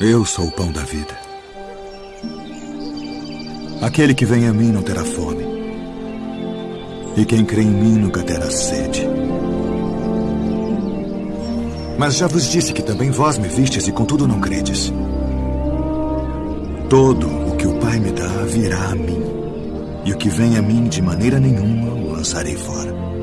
Eu sou o pão da vida. Aquele que vem a mim não terá fome. E quem crê em mim nunca terá sede. Mas já vos disse que também vós me vistes e contudo não credes. Todo o que o Pai me dá virá a mim. E o que vem a mim de maneira nenhuma o lançarei fora.